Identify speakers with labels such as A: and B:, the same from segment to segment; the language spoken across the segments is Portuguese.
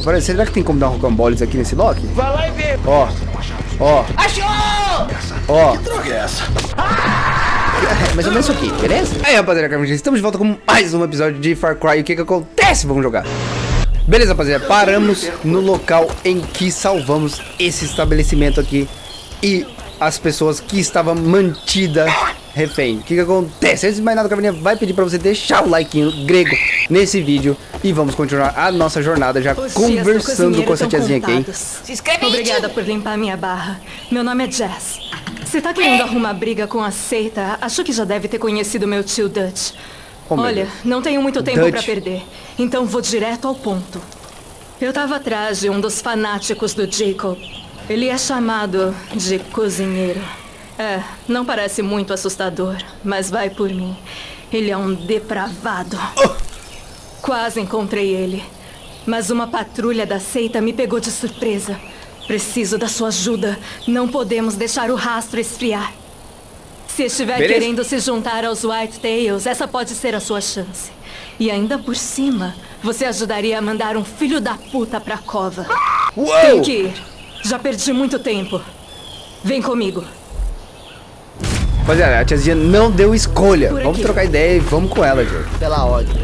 A: Agora, será que tem como dar um rocamboles aqui nesse lock?
B: Vai lá e vê.
A: Ó, ó,
B: Achou!
A: ó.
C: Que droga é essa?
A: É mais ou menos isso aqui, beleza? Aí, rapaziada, Carmen, estamos de volta com mais um episódio de Far Cry. O que que acontece? Vamos jogar. Beleza, rapaziada, paramos no local em que salvamos esse estabelecimento aqui e as pessoas que estavam mantidas refém. O que que acontece? Antes de mais nada, Carmen, vai pedir pra você deixar o like grego nesse vídeo e vamos continuar a nossa jornada já
D: Os
A: conversando com essa tiazinha aqui, hein?
B: Se inscreve
D: Obrigada por limpar minha barra. Meu nome é Jess. Se tá querendo arrumar briga com a seita, acho que já deve ter conhecido meu tio Dutch.
A: Oh,
D: Olha,
A: Deus.
D: não tenho muito tempo
A: Dutch.
D: pra perder, então vou direto ao ponto. Eu tava atrás de um dos fanáticos do Jacob. Ele é chamado de cozinheiro. É, não parece muito assustador, mas vai por mim. Ele é um depravado. Quase encontrei ele. Mas uma patrulha da seita me pegou de surpresa. Preciso da sua ajuda. Não podemos deixar o rastro esfriar. Se estiver
A: Beleza.
D: querendo se juntar aos White Tails, essa pode ser a sua chance. E ainda por cima, você ajudaria a mandar um filho da puta pra cova.
A: Uou!
D: Tenho que ir. Já perdi muito tempo. Vem comigo.
A: Rapaziada, a tiazinha não deu escolha.
D: Por
A: Vamos
D: aqui.
A: trocar ideia e vamos com ela, Diogo.
C: Pela ordem.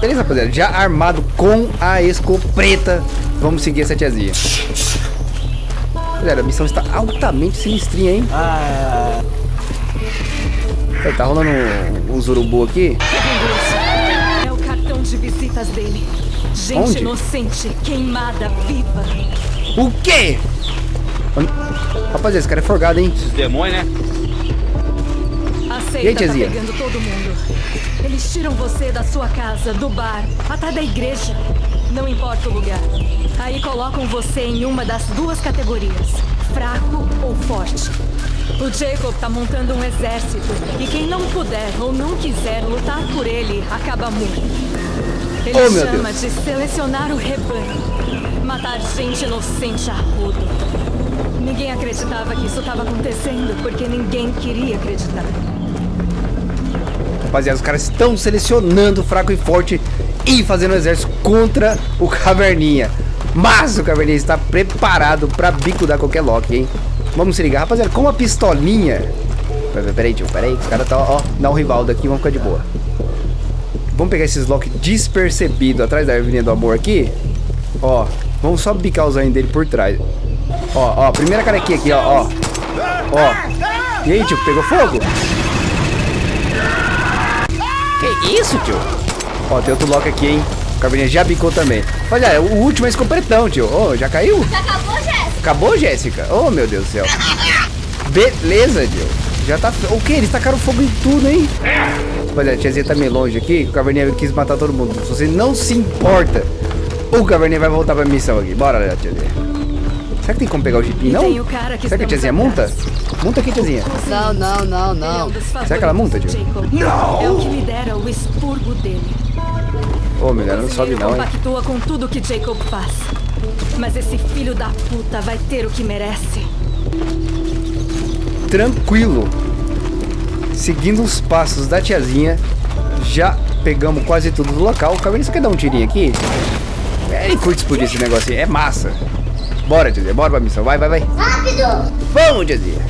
A: Beleza, rapaziada. Já armado com a escopeta, vamos seguir essa tiazinha. Galera, a missão está altamente sinistrinha, hein?
C: Ah,
A: Aí, Tá rolando um- uns urubu aqui.
D: É o cartão de visitas dele. Gente
A: Onde?
D: inocente, queimada, viva.
A: O quê? Rapaziada, esse cara é forgado, hein?
B: Esses demônios, né?
D: A
A: E aí,
D: seita tá pegando todo mundo. Eles tiram você da sua casa, do bar, até da igreja. Não importa o lugar. Aí colocam você em uma das duas categorias: fraco ou forte. O Jacob tá montando um exército. E quem não puder ou não quiser lutar por ele acaba morto. Ele
A: Oh,
D: chama de selecionar o rebanho. Matar gente inocente a rodo. Ninguém acreditava que isso estava acontecendo porque ninguém queria acreditar.
A: Rapaziada, os caras estão selecionando fraco e forte e fazendo um exército contra o Caverninha. Mas o Caverninha está preparado pra bicudar qualquer lock, hein? Vamos se ligar, rapaziada, com uma pistolinha. Peraí, tio, peraí. Os caras tá, ó, dá um rivaldo aqui, vamos ficar de boa. Vamos pegar esses lock despercebido atrás da Avenida do Amor aqui. Ó, vamos só bicar o zainho dele por trás. Ó, ó, primeira carequinha aqui, ó, ó. Ó. E aí, tio, pegou fogo? Que isso, tio? Ó, tem outro lock aqui, hein? O Caverninha já bicou também. Olha, o último é escopetão, tio. Ô, já caiu?
E: Já acabou, Jéssica?
A: Acabou, Jéssica? Oh, meu Deus do céu. Beleza, tio. Já tá... O que? Eles tacaram fogo em tudo, hein? Olha, a tiazinha tá meio longe aqui. O Caverninha quis matar todo mundo. Se você não se importa, o Caverninha vai voltar pra missão aqui. Bora, tiazinha. Será que tem como pegar o
D: E
A: não?
D: tem o cara que
A: Será que a tiazinha
D: atrás.
A: Multa aqui, tiazinha.
C: não, não, não, não.
A: Será que ela
D: favoritos do Jacob. É o que lidera o expurgo dele.
A: Ô, meu Deus, não sobe não, hein?
D: compactua com tudo que Jacob faz. Mas esse filho da puta vai ter o que merece.
A: tranquilo. Seguindo os passos da tiazinha, já pegamos quase tudo do local. O Caverninha, você quer dar um tirinho aqui? É, Ele curte explodir esse negocinho, é massa. Bora, tiazinha, bora pra missão. Vai, vai, vai.
E: Rápido!
A: Vamos, tiazinha.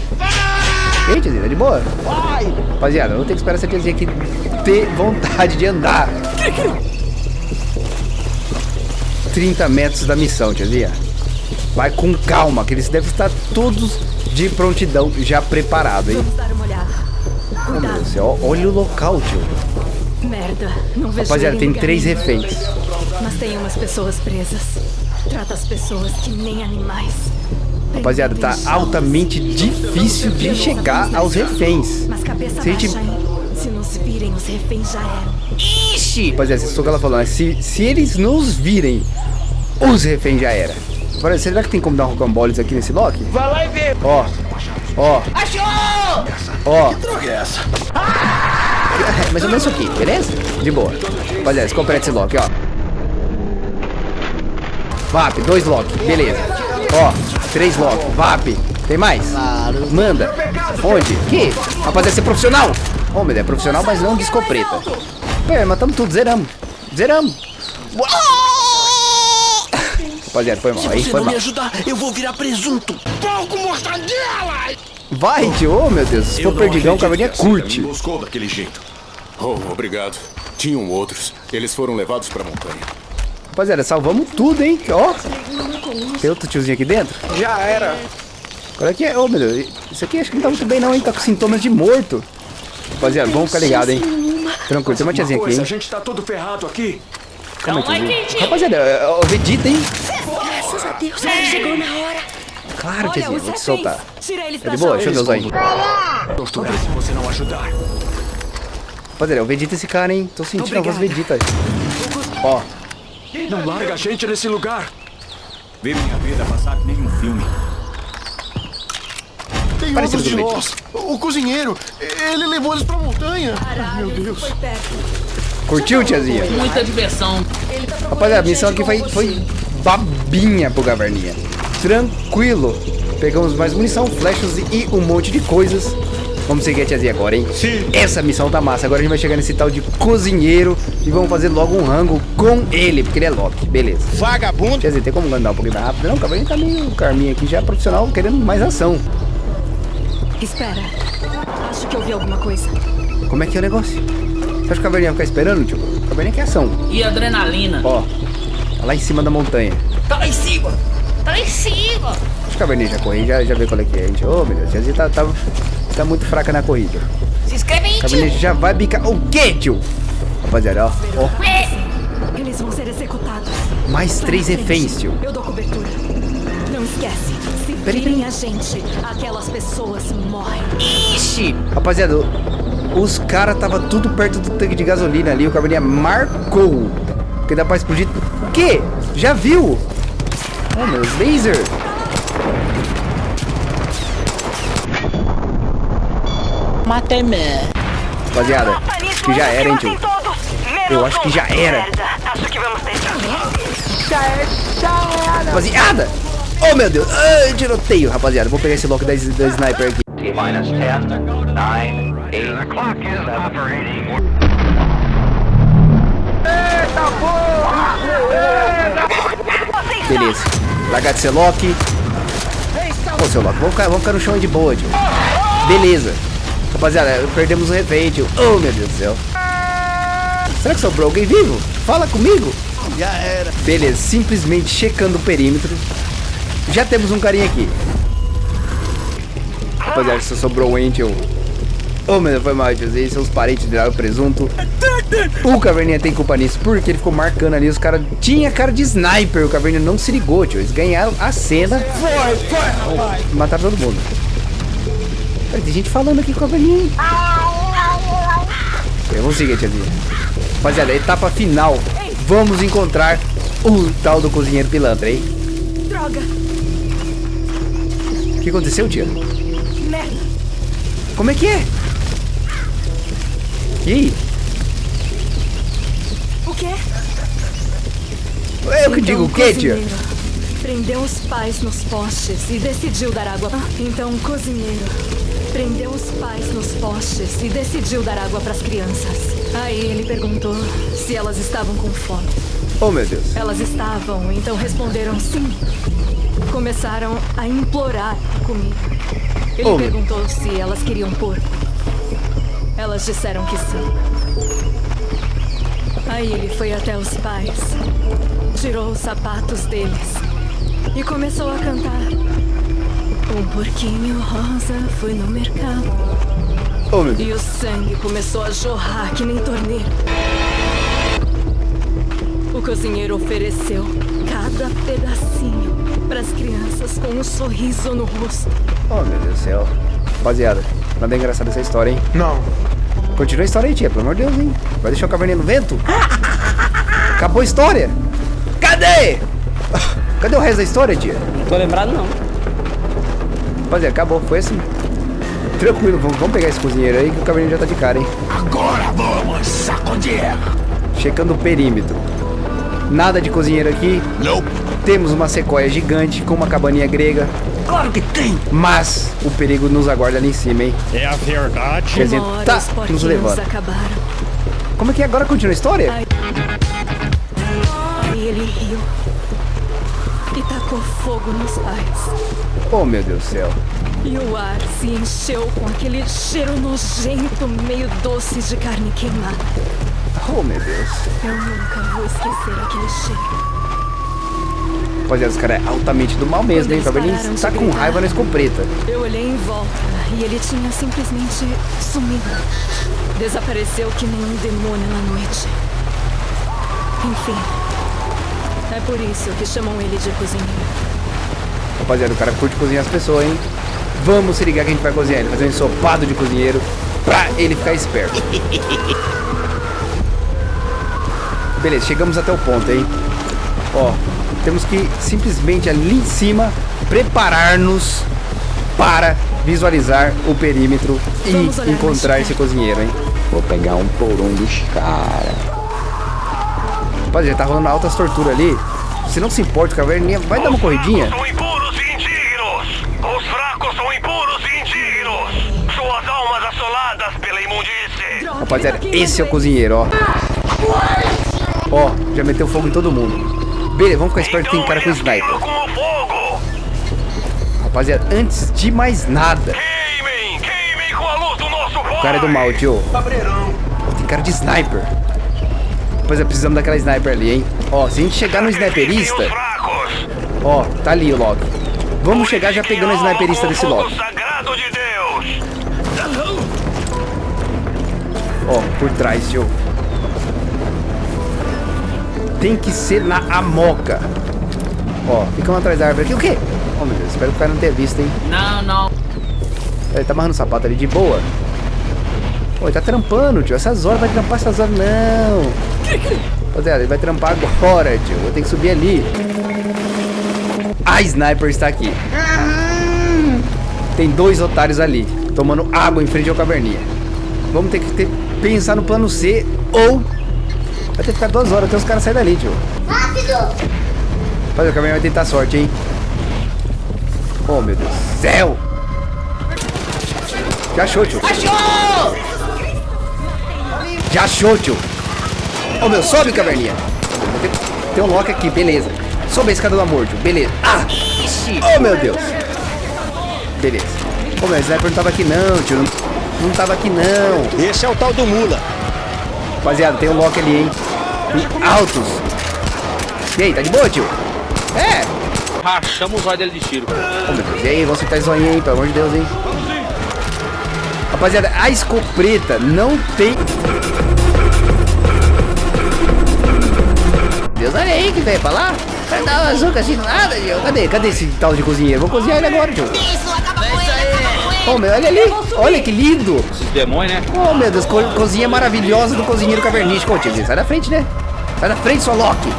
A: E aí, tiazinha, tá de boa? Vai. Rapaziada, eu vou ter que esperar essa tiazinha aqui ter vontade de andar. 30 metros da missão, tiazinha. Vai com calma, que eles devem estar todos de prontidão, já preparado, hein?
D: Vamos dar uma olhada.
A: Oh, meu Deus olha o local, tio.
D: Merda, não vejo
A: Rapaziada, tem três reféns.
D: Mas tem umas pessoas presas. Trata as pessoas que nem animais.
A: Rapaziada, tá altamente difícil de chegar aos reféns. Se a gente-?
D: Se nos virem, os reféns já eram.
A: Ixi! Rapaziada, isso é o que ela falou, né? Se, se eles nos virem, os reféns já era. Agora, será que tem como dar um rocamboles aqui nesse lock?
B: Vai lá e vê.
A: Ó, ó,
B: Achou!
A: ó.
C: Que droga é essa?
A: É mais ou menos isso aqui, beleza? De boa. Rapaziada, escopeta esse lock, ó. VAP, dois lock, beleza. Ó, três lock, VAP. Tem mais?
C: Claro.
A: Manda. Onde? Que? Rapaziada, você é profissional? Ô, meu, é profissional, mas não de escopeta. É, matamos tudo, zeramos. Zeramos. Rapaziada, foi mal.
E: Se
A: Aí
E: você
A: foi
E: não
A: mal.
E: me ajudar, eu vou virar presunto. Pouco mortadela!
A: Vai, tio. Ô, meu Deus. Se for perdigão, o caverninha curte.
F: emboscou daquele jeito. Oh, obrigado. Tinham outros. Eles foram levados pra montanha.
A: Rapaziada, salvamos tudo, hein? Ó. Tem outro tiozinho aqui dentro?
E: Já era.
A: Olha aqui. Ô, meu Deus. Isso aqui acho que não tá muito bem, não, hein? Tá com sintomas de morto. Rapaziada, vamos ficar ligado, hein? Tranquilo, tem uma tiazinha aqui, hein?
F: gente tá todo ferrado aqui.
A: Calma aí, tiazinha. Rapaziada, é o Vegeta, hein?
G: Graças a Deus, ela chegou na hora.
A: Claro, tiazinha, vou te soltar. É
D: da
A: de boa, deixa eu ver os olhinhos.
F: Torturar se você não ajudar.
A: Rapaziada, é o Vegeta esse cara, hein? Tô sentindo a voz Vegeta. Ó,
F: Não larga a gente nesse lugar. Vi minha vida passar que nem um filme.
E: Tem
A: Parecido
E: de nós. O cozinheiro, ele levou eles pra montanha.
D: Caralho, foi perto.
A: curtiu, tiazinha?
B: Muita diversão.
D: Tá
A: Rapaziada, a missão aqui foi, foi babinha pro Gaverninha. Tranquilo. Pegamos mais munição, flechas e um monte de coisas. Vamos seguir a tiazinha agora, hein? Sim. Essa missão tá massa. Agora a gente vai chegar nesse tal de cozinheiro e vamos fazer logo um rango com ele, porque ele é Loki. Beleza.
E: Vagabundo.
A: Tiazinha, tem como andar um pouquinho mais rápido? Não, o Gaverninha tá meio carminho aqui, já profissional, querendo mais ação.
D: Espera. Acho que ouvi alguma coisa.
A: Como é que é o negócio? Você acha que o Caverninha vai ficar esperando, tio? O Caverninha quer ação.
B: E adrenalina.
A: Ó, lá em cima da montanha.
B: Tá lá em cima.
G: Tá lá em cima.
A: Acho que a Caverninha já correu, já, já vê qual é que é, gente. Ô, meu Deus, a tiazinha tá, tá, tá muito fraca na corrida.
G: Se inscreve aí,
A: A Caverninha
G: tio.
A: já vai bicar. O quê, tio? Rapaziada, ó, ó,
D: Eles vão ser executados.
A: mais três reféns, tio.
D: Eu dou cobertura. Esquece. Se virem a gente, aquelas pessoas morrem.
G: Ixi.
A: Rapaziada, os caras tava tudo perto do tanque de gasolina ali. O Caverninha marcou. Porque dá pra explodir. O quê? Já viu? Oh, meus laser.
G: Matei me.
A: Rapaziada, acho que já era, hein, tio. Eu acho que já era. Rapaziada! Oh, meu Deus! Ai, tiroteio, rapaziada. Vou pegar esse lock da, da sniper aqui.
H: T-minus 10, 9, 8. The clock is operating.
A: Beleza. Largar de ser lock. Ô, seu lock, vamos ficar, vamos ficar no chão de boa, tio. Beleza. Rapaziada, perdemos o refém, tio. Oh, meu Deus do céu. Será que sobrou alguém vivo? Fala comigo.
E: Já era.
A: Beleza, simplesmente checando o perímetro. Já temos um carinha aqui. Rapaziada, só sobrou o Angel. Oh, meu foi mal, tio. Esses são os parentes viraram presunto. O Caverninha tem culpa nisso, porque ele ficou marcando ali. Os caras tinha cara de sniper. O Caverninha não se ligou, tio. Eles ganharam a cena. Foi, foi, Mataram todo mundo. Peraí, tem gente falando aqui com o Caverninha. Eu vou seguir, tiazinha. Rapaziada, etapa final. Vamos encontrar o tal do cozinheiro pilantra, hein?
D: Droga!
A: O que aconteceu, tia?
D: Merda!
A: Como é que é? E aí?
D: O quê?
A: É eu que digo o quê, tia?
D: Prendeu os pais nos postes e decidiu dar água. Então, o cozinheiro prendeu os pais nos postes e decidiu dar água para as crianças. Aí ele perguntou se elas estavam com fome.
A: Oh, meu Deus.
D: Elas estavam, então responderam sim. Começaram a implorar comida. Ele
A: Oh, meu-
D: perguntou se elas queriam porco. Elas disseram que sim. Aí ele foi até os pais, tirou os sapatos deles e começou a cantar. Um porquinho rosa foi no mercado
A: Oh, meu Deus.
D: e o sangue começou a jorrar que nem torneiro. O cozinheiro ofereceu cada pedacinho para as crianças com um sorriso no rosto.
A: Oh, meu Deus do céu. Rapaziada, nada engraçado essa história, hein?
E: Não.
A: Continua a história aí, tia, pelo amor de Deus, hein? Vai deixar o caverninha no vento? Acabou a história? Cadê? Cadê o resto da história, tia?
C: Tô lembrado não.
A: Rapaziada, acabou, foi assim. Tranquilo, vamos, pegar esse cozinheiro aí que o caverninha já tá de cara, hein?
E: Agora vamos sacudir.
A: Checando o perímetro. Nada de cozinheiro aqui.
E: Não.
A: Temos uma sequoia gigante com uma cabaninha grega.
E: Claro que tem.
A: Mas o perigo nos aguarda ali em cima, hein?
I: É a verdade.
A: Quer dizer, tá
D: os
A: nos levando.
D: acabaram.
A: Como é que é? agora continua a história?
D: Aí ele riu. e tacou fogo nos pais.
A: Oh, meu Deus do céu.
D: E o ar se encheu com aquele cheiro nojento, meio doce de carne queimada.
A: Oh, meu Deus.
D: Eu nunca vou esquecer aquele cheiro.
A: Rapaziada, os caras é altamente do mal mesmo, hein? O
D: Quando eles
A: Caverninha
D: pararam de
A: tá com
D: gritar.
A: raiva na escopeta.
D: Eu olhei em volta e ele tinha simplesmente sumido. Desapareceu que nem um demônio na noite. Enfim. É por isso que chamam ele de cozinheiro.
A: Rapaziada, o cara curte cozinhar as pessoas, hein? Vamos se ligar que a gente vai cozinhar ele. Fazer um ensopado de cozinheiro pra ele ficar esperto. Beleza, chegamos até o ponto, hein? Ó, temos que simplesmente ali em cima preparar-nos para visualizar o perímetro
D: Vamos
A: e encontrar esse cozinheiro, hein? Vou pegar um porão dos caras. Rapaziada, tá rolando altas torturas ali. Se não se importa, o caverninha vai dar uma corridinha.
H: São impuros e indignos! Os fracos são impuros e indignos! Suas almas assoladas pela imundície!
A: Rapaziada, esse é o cozinheiro, ó. Ó, já meteu fogo em todo mundo. Beleza, vamos ficar esperto que tem cara com sniper. Rapaziada, antes de mais nada,
H: Queimem! Queimem com a luz do nosso
A: o cara é do mal, tio. Tem cara de sniper. Rapaziada, precisamos daquela sniper ali, hein. Ó, se a gente chegar no sniperista, ó, tá ali o Loki. Vamos chegar já pegando a sniperista desse Loki. Ó, por trás, tio. Tem que ser na amoca. Ó, ficamos atrás da árvore aqui. O quê? Oh, meu Deus, espero que o cara não tenha visto, hein.
B: Não, não.
A: Ele tá amarrando o sapato ali de boa. Pô, ele tá trampando, tio. Essas horas vai trampar essas horas, não. Rapaziada, ele vai trampar agora, tio. Vou ter que subir ali. A sniper está aqui. Tem dois otários ali, tomando água em frente ao caverninha. Vamos ter que ter- pensar no plano C ou vai ter que ficar duas horas até os caras saírem dali, tio.
I: Rápido!
A: Rapaziada, o caverninha vai tentar sorte, hein. Oh, meu Deus do céu. Já achou, tio.
G: Achou!
A: Já achou, tio. Ô, meu, sobe, caverninha. Tem, um Loki aqui, beleza. Sobe a escada do amor, tio. Beleza. Ah!
G: Ixi!
A: Oh, meu Deus. Beleza. Ô, meu, o sniper não tava aqui não, tio. Não, não tava aqui não.
E: Esse é o tal do Mula.
A: Rapaziada, tem um Loki ali, hein. Altos. E aí, tá de boa, tio? É.
J: Rachamos o olho dele de tiro.
A: Ô, meu Deus. E aí, vamos acertar esse zoinho aí, pelo amor de Deus, hein. Rapaziada, a escopeta não tem... Deus, olha aí que veio pra lá. Vai dar uma assim do nada, tio. Cadê? Cadê esse tal de cozinheiro? Vou cozinhar ele agora, tio.
G: Isso, acaba com ele,
A: Ô, meu, olha ali. Olha que lindo.
J: Esses demônios, né?
A: Oh, meu Deus, co cozinha maravilhosa do cozinheiro cavernístico. Ô, sai da frente, né? Sai da frente, sua Loki.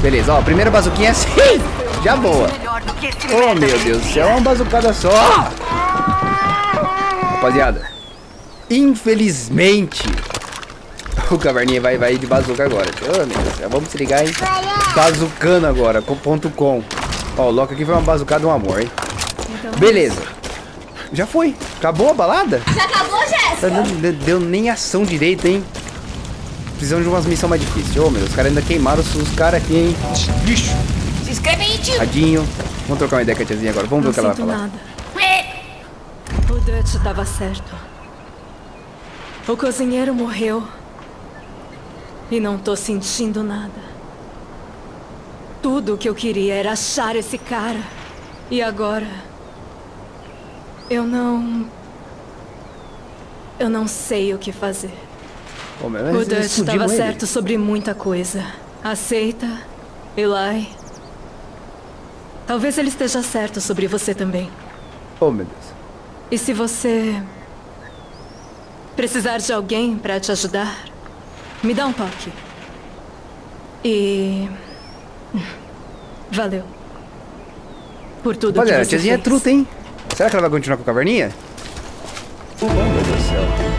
A: Beleza, ó, primeira bazuquinha é assim. Já boa. Oh, meu Deus do céu, é uma bazucada só. Rapaziada, infelizmente, o caverninha vai, vai de bazuca agora. Oh, meu Deus do céu, vamos se ligar, hein? Bazucando agora, com ponto com. Ó, o Loki aqui foi uma bazucada, um amor, hein? Beleza. Já foi. Acabou a balada?
I: Já acabou, Jéssica?
A: Não deu, deu nem ação direita, hein? Precisamos de umas missões mais difíceis. Ô, meu, os caras ainda queimaram os, caras aqui, hein? Bicho.
G: Se inscreve aí, tio!
A: Tadinho. Vamos trocar uma ideia com a tiazinha agora. Vamos ver
D: Não
A: o que ela vai falar.
D: nada. O Dutch estava certo. O cozinheiro morreu. E não tô sentindo nada. Tudo o que eu queria era achar esse cara. E agora. Eu não. Eu não sei o que fazer. O Dutch estava certo sobre muita coisa. Aceita, Eli. Talvez ele esteja certo sobre você também.
A: Oh, meu Deus.
D: E se você precisar de alguém para te ajudar, me dá um toque. E valeu por tudo
A: Rapaziada, a
D: que você
A: tiazinha é
D: fez.
A: truta, hein? Será que ela vai continuar com a caverninha? Oh, meu Deus do céu.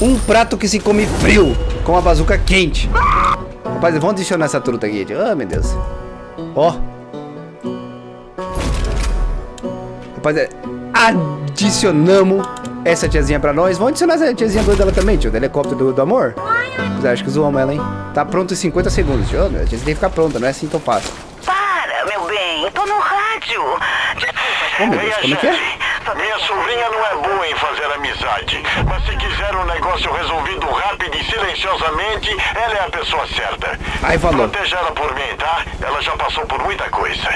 A: Um prato que se come frio, com a bazuca quente. Rapaz, vamos adicionar essa truta aqui. tio. Oh, meu Deus. Ó. Rapaz, adicionamos essa tiazinha pra nós. Vamos adicionar essa tiazinha doida dela também, tio. Do helicóptero do, do amor. Mas acho que zoamos ela, hein? Tá pronto em 50 segundos, tio. A tiazinha tem que ficar pronta, não é assim tão fácil.
G: Para, meu bem. Tô no rádio.
A: Oh, Deus, como é que é?
H: Minha sobrinha não é boa em fazer amizade, mas se quiser um negócio resolvido rápido e silenciosamente, ela é a pessoa certa.
A: Ai, falou.
H: Proteja ela por mim, tá? Ela já passou por muita coisa.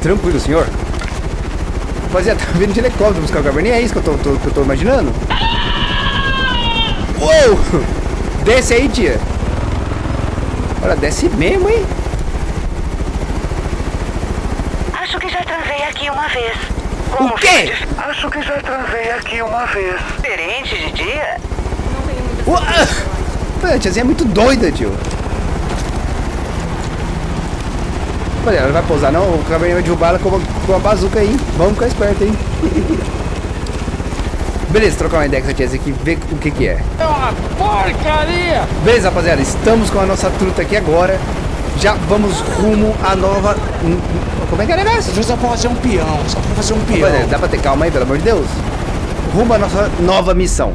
A: Tranquilo, senhor. Rapaziada, tá vindo de helicóptero buscar o caverninha? É isso que eu tô, tô- que eu tô imaginando? Uou! Desce aí, tia. Olha, desce mesmo, hein?
G: Acho que já transei aqui uma vez.
A: O quê?
H: Acho que já transei aqui uma vez.
G: Diferente de dia?
A: Uau! Pô, A tiazinha é muito doida, tio. Olha, ela não vai pousar não, o caverninha vai derrubar ela com uma, com uma bazuca aí. Vamos ficar esperto, hein? Beleza, trocar uma ideia com essa tiazinha aqui, ver o que que é.
J: É uma porcaria!
A: Beleza, rapaziada, estamos com a nossa truta aqui agora. Já vamos rumo à nova... hum, hum, Como é que é o negócio?
E: É pra fazer um peão, só pra fazer um peão.
A: Rapaziada, dá pra ter calma aí, pelo amor de Deus? Rumo à nossa nova missão.